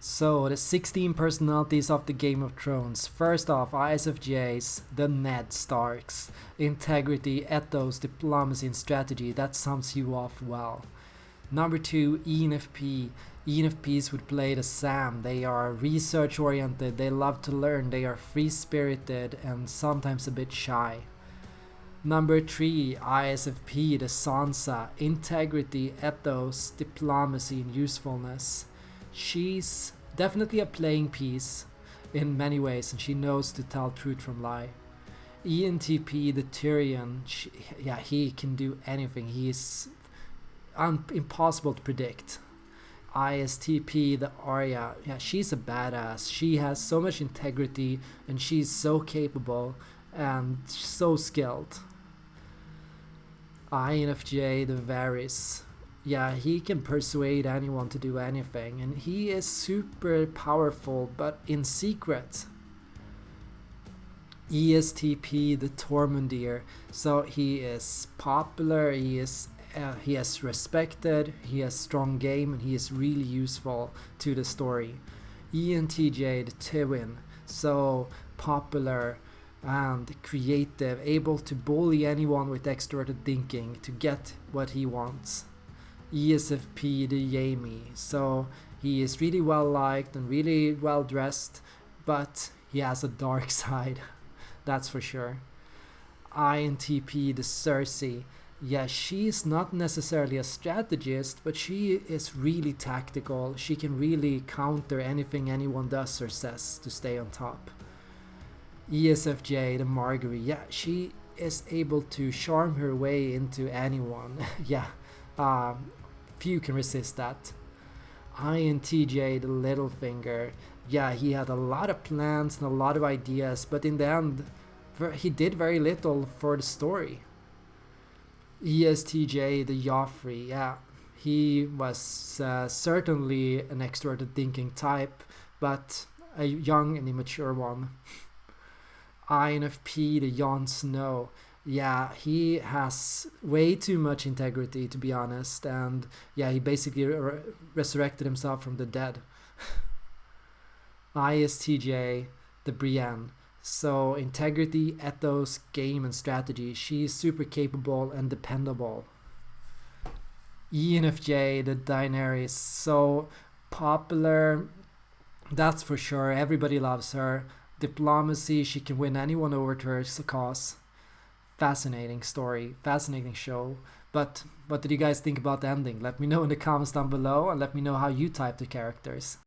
So, the 16 personalities of the Game of Thrones. First off, ISFJs, the Ned Starks. Integrity, ethos, diplomacy, and strategy. That sums you off well. Number two, ENFP. ENFPs would play the Sam. They are research oriented, they love to learn, they are free spirited, and sometimes a bit shy. Number three, ISFP, the Sansa. Integrity, ethos, diplomacy, and usefulness she's definitely a playing piece in many ways and she knows to tell truth from lie. ENTP, the Tyrion, she, yeah, he can do anything. He's un- impossible to predict. ISTP, the Arya, yeah, she's a badass. She has so much integrity and she's so capable and so skilled. INFJ, the Varys, yeah, he can persuade anyone to do anything, and he is super powerful, but in secret. ESTP, the Tormundir, so he is popular, he is uh, he is respected, he has strong game, and he is really useful to the story. ENTJ, the Tywin, so popular and creative, able to bully anyone with extroverted thinking to get what he wants. ESFP the Jaime. So he is really well liked and really well dressed, but he has a dark side, that's for sure. INTP the Cersei. Yeah, she's not necessarily a strategist, but she is really tactical. She can really counter anything anyone does or says to stay on top. ESFJ, the Margaery. Yeah, she is able to charm her way into anyone. yeah, um, few can resist that. INTJ, the Littlefinger, yeah, he had a lot of plans and a lot of ideas, but in the end, he did very little for the story. ESTJ, the Joffrey, yeah, he was uh, certainly an extroverted thinking type, but a young and immature one. INFP, the Jon Snow, yeah, he has way too much integrity, to be honest. And yeah, he basically re resurrected himself from the dead. ISTJ, the Brienne. So, integrity, ethos, game, and strategy. She's super capable and dependable. ENFJ, the Daenerys. So popular, that's for sure. Everybody loves her. Diplomacy, she can win anyone over to her cause fascinating story, fascinating show. But what did you guys think about the ending? Let me know in the comments down below and let me know how you type the characters.